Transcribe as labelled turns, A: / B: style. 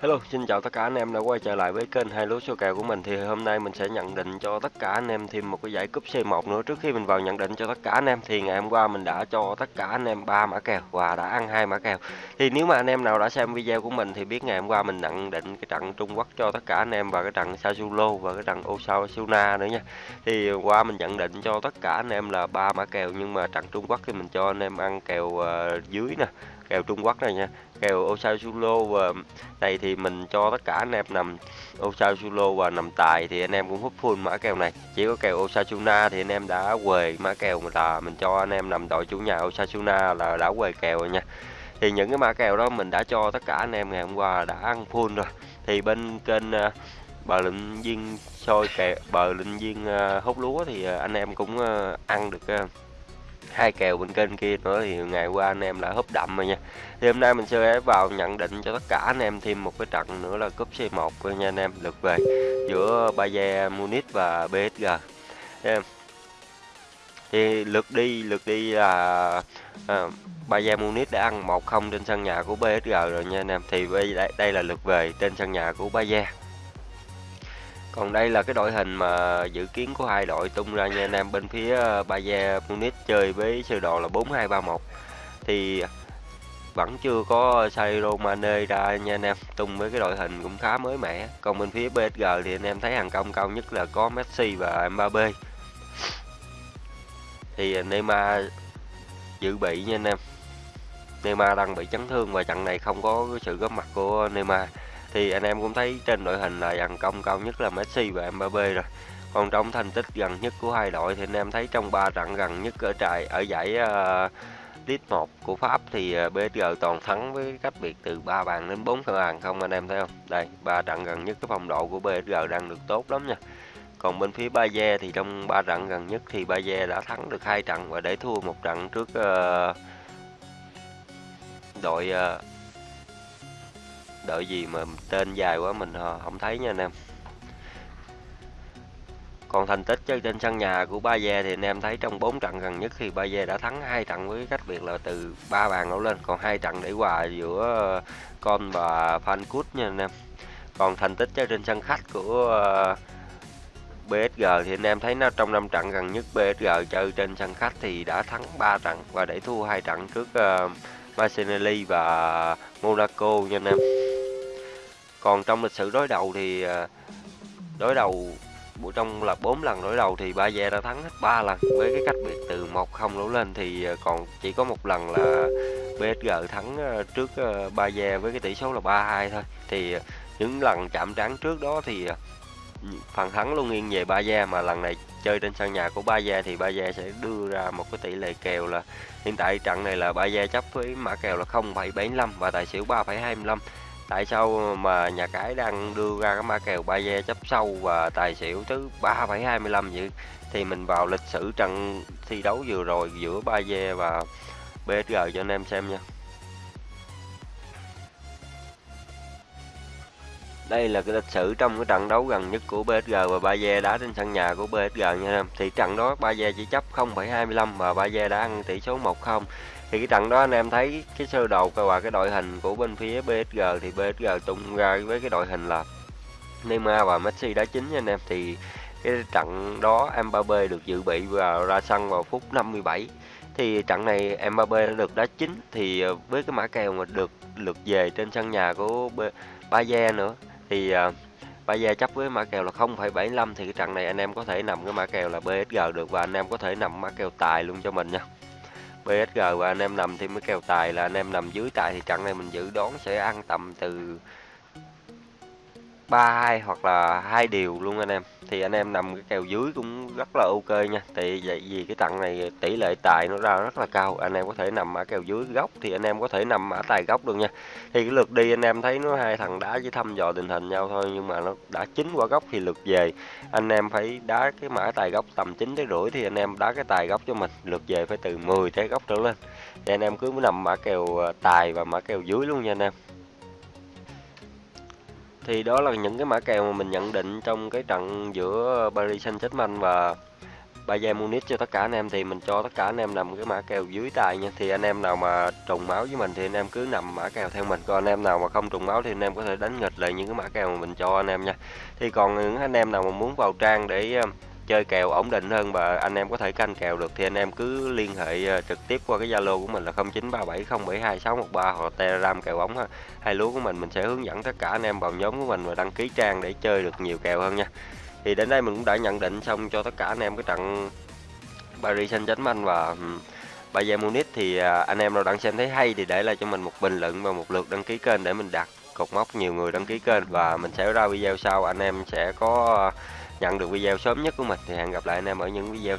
A: Hello, xin chào tất cả anh em đã quay trở lại với kênh hai lúa số kèo của mình thì hôm nay mình sẽ nhận định cho tất cả anh em thêm một cái giải cúp C1 nữa trước khi mình vào nhận định cho tất cả anh em thì ngày hôm qua mình đã cho tất cả anh em ba mã kèo và đã ăn hai mã kèo. Thì nếu mà anh em nào đã xem video của mình thì biết ngày hôm qua mình nhận định cái trận Trung Quốc cho tất cả anh em và cái trận Sassuolo và cái trận Osasuna nữa nha. Thì qua mình nhận định cho tất cả anh em là ba mã kèo nhưng mà trận Trung Quốc thì mình cho anh em ăn kèo uh, dưới nè kèo Trung Quốc này nha. Kèo Osasulo và đây thì mình cho tất cả anh em nằm Osasulo và nằm tài thì anh em cũng hút full mã kèo này. Chỉ có kèo Osasuna thì anh em đã quề mã kèo là mình cho anh em nằm đội chủ nhà Osasuna là đã quề kèo rồi nha. Thì những cái mã kèo đó mình đã cho tất cả anh em ngày hôm qua đã ăn full rồi. Thì bên kênh uh, bờ Lĩnh viên soi kèo bờ Lĩnh viên uh, hút lúa thì uh, anh em cũng uh, ăn được uh, hai kèo bên kênh kia nữa thì ngày qua anh em đã húp đậm rồi nha. Thì hôm nay mình sẽ vào nhận định cho tất cả anh em thêm một cái trận nữa là cúp C1 nha anh em lượt về giữa Bayern Munich và PSG em thì lượt đi lượt đi là à, Bayern Munich đã ăn 1-0 trên sân nhà của PSG rồi nha anh em. Thì đây, đây là lượt về trên sân nhà của Bayern còn đây là cái đội hình mà dự kiến của hai đội tung ra nha anh em, bên phía ờ, Bayern Munich chơi với sơ đồ là 4231 thì vẫn chưa có Sairo Mane ra nha anh em, tung với cái đội hình cũng khá mới mẻ. Còn bên phía PSG thì anh em thấy hàng công cao nhất là có Messi và Mbappe thì Neymar dự bị nha anh em. Neymar đang bị chấn thương và trận này không có sự góp mặt của Neymar thì anh em cũng thấy trên đội hình là dàn công cao nhất là Messi và Mbappe rồi. Còn trong thành tích gần nhất của hai đội thì anh em thấy trong ba trận gần nhất ở trại ở giải uh, League 1 của Pháp thì ờ, uh, PSG toàn thắng với cách biệt từ 3 bàn đến 4 bàn không anh em thấy không? Đây ba trận gần nhất cái phong độ của PSG đang được tốt lắm nha. Còn bên phía Bayer thì trong ba trận gần nhất thì Bayer đã thắng được hai trận và để thua một trận trước uh, đội uh, đợi gì mà tên dài quá mình ờ, không thấy nha anh em. Còn thành tích chơi trên sân nhà của Ba Gia thì anh em thấy trong 4 trận gần nhất thì Ba Gia đã thắng hai trận với cách biệt là từ 3 bàn đổ lên. Còn hai trận để hòa giữa ờ, con và Phancút nha anh em. Còn thành tích chơi trên sân khách của ờ, BSG thì anh em thấy nó trong năm trận gần nhất BSG chơi trên sân khách thì đã thắng 3 trận và để thua hai trận trước uh, Martinelli và Monaco nha anh em còn trong lịch sử đối đầu thì ờ, đối đầu buổi trong là 4 lần đối đầu thì Ba Gia đã thắng hết 3 lần. Với cái cách biệt từ 1-0 đổ lên thì ờ, còn chỉ có một lần là PSG thắng ờ, trước Ba Gia với cái tỷ số là 3-2 thôi. Thì những lần chạm trán trước đó thì phần thắng luôn nghiêng về Ba Gia mà lần này chơi trên sân nhà của Ba Gia thì Ba Gia sẽ đưa ra một cái tỷ lệ kèo là hiện tại trận này là Ba Gia chấp với mã kèo là 0,75 và tài xỉu 3,25 tại sao mà nhà cái đang đưa ra cái mã kèo ba ve chấp sâu và tài xỉu thứ 3,25 vậy? Thì mình vào lịch sử trận thi đấu vừa rồi giữa ba ve và BSG cho anh em xem nha. Đây là cái lịch sử trong cái trận đấu gần nhất của PSG và Bayer đá trên sân nhà của PSG nha em. Thì trận đó Bayer chỉ chấp 0,25 và Bayer Gia đã ăn tỷ số 1-0 thì cái trận đó anh em thấy cái sơ đồ và cái đội hình của bên phía PSG thì PSG tung ra với cái đội hình là Neymar và Messi đá chính nha anh em. Thì cái trận đó Mbappe được dự bị và ra sân vào phút 57 thì trận này Mbappe đã được đá chính thì với cái mã kèo mà được lượt về trên sân nhà của Bayer nữa thì ờ, uh, Bayer chấp với mã kèo là 0,75 thì cái trận này anh em có thể nằm cái mã kèo là BSG được và anh em có thể nằm mã kèo tài luôn cho mình nha. BSG và anh em nằm thêm cái kèo tài là anh em nằm dưới tài thì trận này mình dự đoán sẽ ăn tầm từ 32 hoặc là hai điều luôn anh em. Thì anh em nằm cái kèo dưới cũng rất là ok nha. Tại vậy vì cái trận này tỷ lệ tài nó ra rất là cao. Anh em có thể nằm ở kèo dưới góc thì anh em có thể nằm ở tài góc được nha. Thì cái lượt đi anh em thấy nó hai thằng đá chỉ thăm dò tình hình nhau thôi nhưng mà nó đã chín qua góc thì lượt về. Anh em phải đá cái mã tài góc tầm 9 tới rưỡi thì anh em đá cái tài góc cho mình. Lượt về phải từ 10 tới góc trở lên. Thì anh em cứ nằm mã kèo ờ, tài và mã kèo dưới luôn nha anh em thì đó là những cái mã kèo mà mình nhận định trong cái trận giữa Paris Saint-Germain và Bayern Munich cho tất cả anh em thì mình cho tất cả anh em nằm cái mã kèo dưới tài nha. Thì anh em nào mà trùng máu với mình thì anh em cứ nằm mã kèo theo mình. Còn anh em nào mà không trùng máu thì anh em có thể đánh nghịch lại những cái mã kèo mà mình cho anh em nha. Thì còn những anh em nào mà muốn vào trang để chơi kèo ổn định hơn và anh em có thể canh kèo được, thì anh em cứ liên hệ ờ, trực tiếp qua cái Zalo của mình là 0937072613 hoặc Telegram kèo ổn ha. Hai lúa của mình mình sẽ hướng dẫn tất cả anh em vào nhóm của mình và đăng ký trang để chơi được nhiều kèo hơn nha. Thì đến đây mình cũng đã nhận định xong cho tất cả anh em cái trận Paris Saint-Germain và Bayern Munich thì à, anh em nào đang xem thấy hay thì để lại cho mình một bình luận và một lượt đăng ký kênh để mình đặt cột mốc nhiều người đăng ký kênh và mình sẽ ra video sau, anh em sẽ có nhận được video sớm nhất của mình thì hẹn gặp lại anh em ở những video